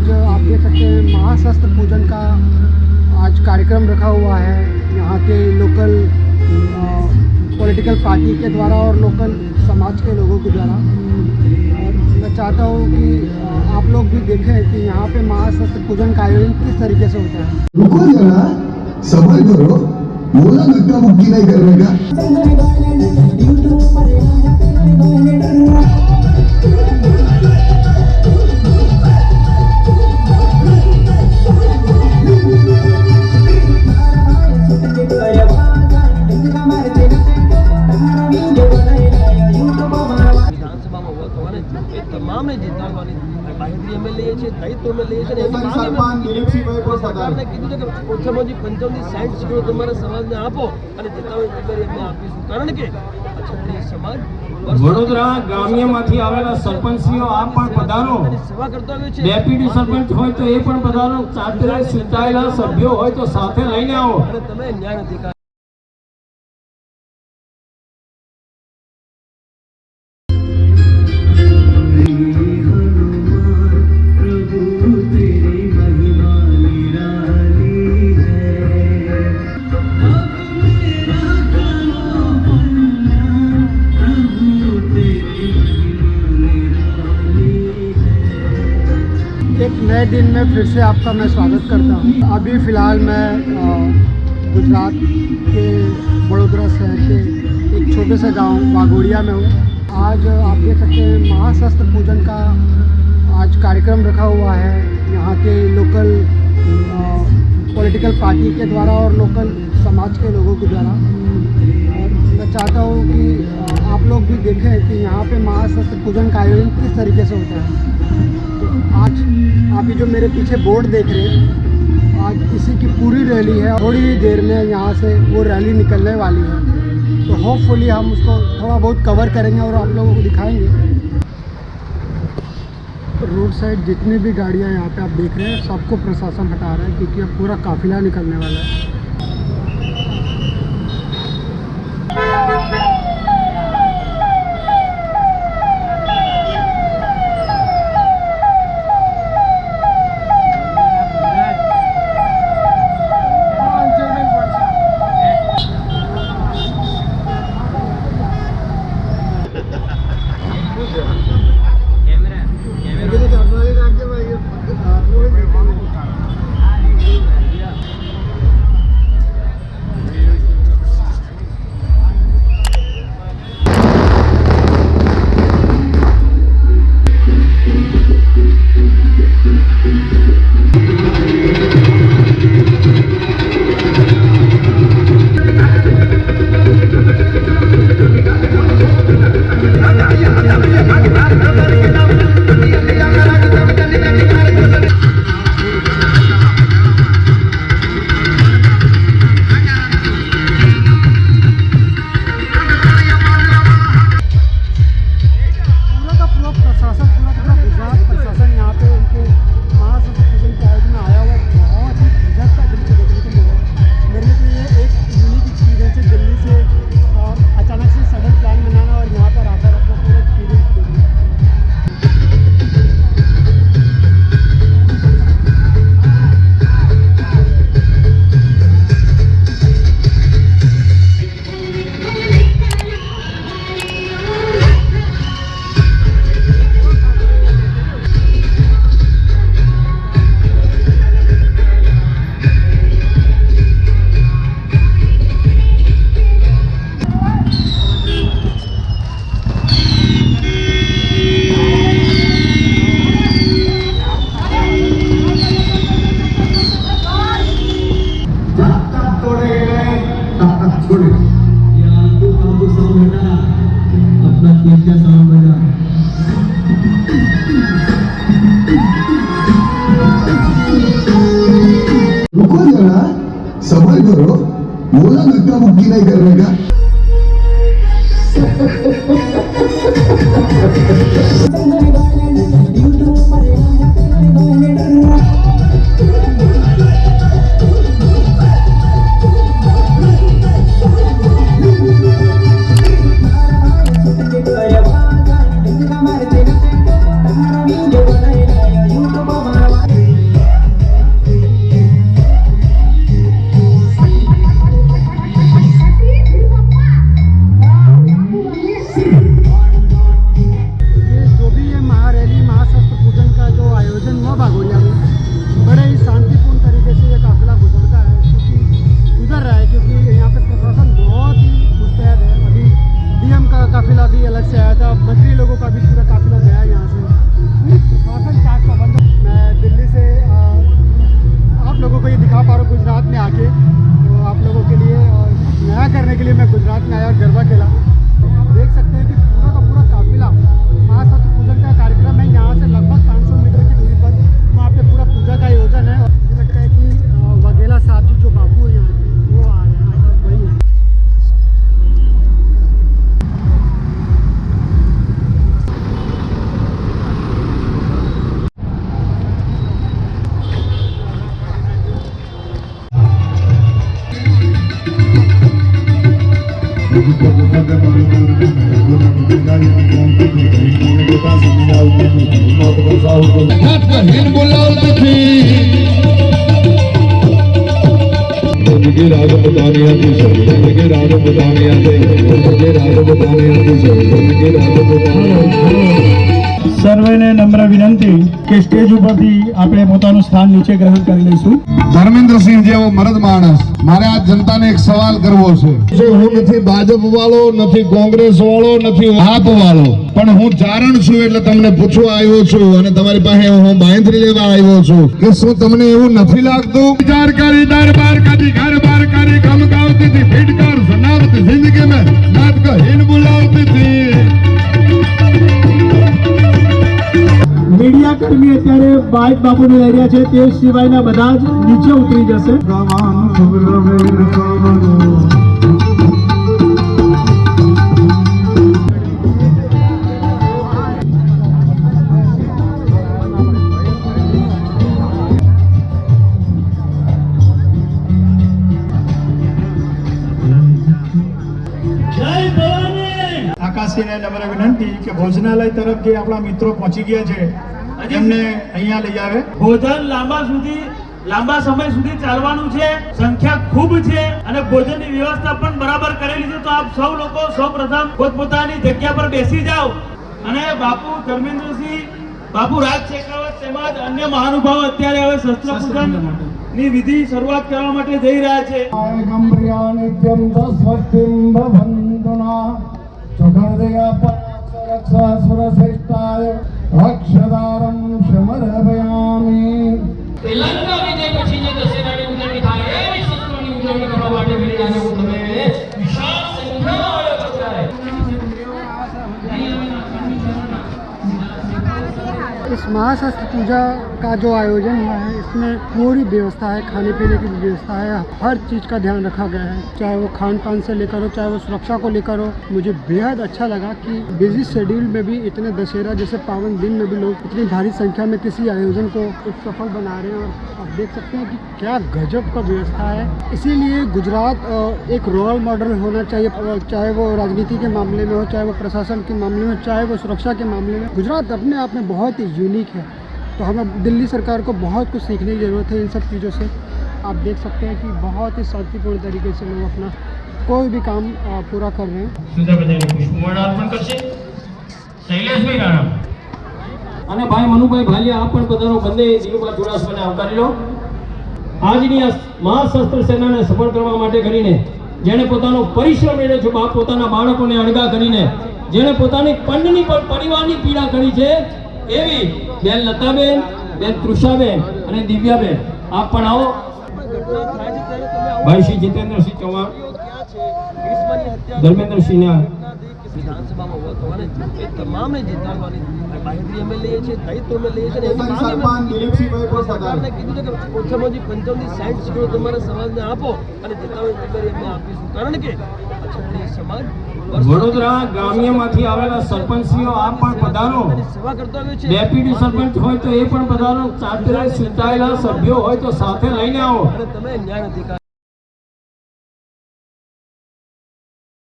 आज आप देख सकते हैं महाशस्त्र पूजन का आज कार्यक्रम रखा हुआ है। यहाँ के लोकल पॉलिटिकल पार्टी के द्वारा और लोकल समाज के लोगों के द्वारा। और मैं चाहता हूँ कि आप लोग भी देखें कि यहाँ पे महाशस्त्र पूजन का आयोजन किस तरीके से होता है। रुको जरा सबर करो। बोला धक्का मुक्की नहीं करने का। દાયિત્વ લઈએ છીએ સમાજને આપો અને સમાજ વડોદરા ગ્રામ્યમાંથી આવેલા સરપંચશ્રીઓ આપ પણ પધારો. સેવા કરતો ડેપ્યુટી સરપંચ હોય તો એ પણ પધારો. સાથે ચૂંટાયેલા સભ્યો હોય તો સાથે લઈને આવો. અને તમે ન્યાય અધિકાર दिन में फिर से आपका मैं स्वागत करता हूँ। अभी फ़िलहाल मैं गुजरात के बड़ोदरा शहर के एक छोटे से गाँव वाघोड़िया में हूँ। आज आप देख सकते हैं महाशस्त्र पूजन का आज कार्यक्रम रखा हुआ है। यहाँ के लोकल पॉलिटिकल पार्टी के द्वारा और लोकल समाज के लोगों के द्वारा। और मैं चाहता हूँ कि लोग भी देखें कि यहाँ पे महाशस्त्र पूजन का आयोजन किस तरीके से होता है। तो आज आप ये जो मेरे पीछे बोर्ड देख रहे हैं, आज इसी की पूरी रैली है। थोड़ी ही देर में यहाँ से वो रैली निकलने वाली है। तो होपफुली हम उसको थोड़ा बहुत कवर करेंगे और आप लोगों को दिखाएँगे। रोड साइड जितनी भी गाड़ियाँ यहाँ पे आप देख रहे हैं, सबको प्रशासन हटा रहा है, क्योंकि अब पूरा काफिला निकलने वाला है। boleh. Ya aku aku sama beda. Upload sama. बेटा ज़िंदगी आउती थी मौत पर साहू को घाट राग बताने आती सर ज़िंदगी राग बताने आते राग बताने સર્વેને નમ્ર વિનંતી કે સ્ટેજ ઉપરથી આપણે પોતાનું સ્થાન નીચે ગ્રહણ કરી લઈશું. ધર્મેન્દ્રસિંહ જેવો મરદ માણસ મારે આ જનતાને એક સવાલ કરવો છે. હું નથી ભાજપ વાળો નથી કોંગ્રેસ વાળો નથી આપ વાળો પણ હું ચારણ છું એટલે તમને પૂછવા આવ્યો છું અને તમારી પાસે હું બાંધરી લેવા આવ્યો છું કે શું તમને એવું નથી લાગતું? વિચાર કરી દરબાર કર્મી અત્યારે બાઇક બાપુને લઈ રહ્યા છે તે સિવાયના બધા જ નીચે ઉતરી જશે. આકાશીને નમ્ર વિનંતી કે ભોજનાલય તરફ જે આપણા મિત્રો પહોંચી ગયા છે. એમને અહીંયા લઈ આવે. ભોજન લાંબા સુધી લાંબા સમય સુધી ચાલવાનું છે. સંખ્યા ખૂબ છે અને ભોજનની વ્યવસ્થા પણ બરાબર કરેલી છે. તો આપ સૌ લોકો સૌપ્રથમ પોતપોતાની જગ્યા પર બેસી જાઓ. અને બાપુ ધર્મેન્દ્રસિંહ બાપુ રાજ શેખાવત તેમજ અન્ય મહાનુભાવો અત્યારે હવે શસ્ત્ર પૂજનની વિધિ શરૂઆત કરવા માટે જઈ રહ્યા છે. નિત્યમ તસ્વસ્તિમ ભવંતુના સુખદયા રક્ષા સુરશ્રેષ્ઠાય રક્ષદારમ શમરભયામી શ્રીલંકા વિજય પછી જે દશેરાની ઉજવણી થાય એવી શસ્ત્રોની ઉજવણી કરવા માટે મળી આજે હું તમે વિશાળ સંખ્યામાં આવ્યો છો ત્યારે. इस महाशस्त्र पूजा का जो आयोजन हुआ है, इसमें पूरी व्यवस्था है, खाने पीने की व्यवस्था है, हर चीज़ का ध्यान रखा गया है। चाहे वो खान पान से लेकर हो, चाहे वो सुरक्षा को लेकर हो, मुझे बेहद अच्छा लगा कि बिज़ी शेड्यूल में भी इतने दशहरा, जैसे पावन दिन में भी लोग इतनी भारी संख्या में किसी आयोजन को सफल बना रहे हैं और आप देख सकते हैं कि क्या गजब का व्यवस्था है। इसीलिए गुजरात एक रोल मॉडल होना चाहिए चाहे वो राजनीति के मामले में हो, चाहे वो प्रशासन के मामले में चाहे वो सुरक्षा के मामले में गुजरात अपने आप में बहुत ही यूनिक है। तो हमें दिल्ली सरकार को बहुत कुछ सीखने की ज़रूरत है इन सब चीज़ों से आप देख सकते हैं कि बहुत ही शांतिपूर्ण तरीके से लोग अपना कोई भी काम अ, पूरा कर रहे हैं સુધાબેન પુષ્પવર્ણ અર્પણ કરશે શૈલેષભાઈ રાણા અને ભાઈ મનુભાઈ ભાલિયા આપ પણ પધારો બંને દિલુભા ચુડાસમાને આવકારી લો આજની આ મહાશસ્ત્ર સેનાને સફળ કરવા માટે કરીને જેણે પોતાનો પરિશ્રમ મેળવ્યો છે બાપ પોતાના બાળકોને અણગા કરીને જેણે પોતાની પંડની પણ પરિવારની પીડા કરી છે એવી બેન લતાબેન, બેન તૃષાબેન અને દિવ્યાબેન. આપ પણ આવો. ભાઈ શ્રી જીતેન્દ્રસિંહ ચૌહાણ. ધર્મેન્દ્રસિંહના વિધાનસભામાં ઊભા થવાને એ તમામને જીતાડવાની બાહેંધરી અમે લઈએ છીએ દાયિત્વ અમે લઈએ છીએ અને એની માંગ અમે સરકારને કીધું છે કે ઓછામાં ઓછી પંચાવનથી સાઠ સીટો તમારા સમાજને આપો અને જીતાડવાની જિમ્મેદારી અમે આપીશું. કારણ કે ક્ષત્રિય સમાજ વડોદરા ગ્રામ્યમાંથી આવેલા સરપંચશ્રીઓ આપ પણ પધારો. સેવા કરતો આવ્યો છે. ડેપ્યુટી સરપંચ હોય તો એ પણ પધારો. ચૂંટાયેલા સભ્યો હોય તો સાથે લઈને આવો. અને તમે ન્યાય અધિકાર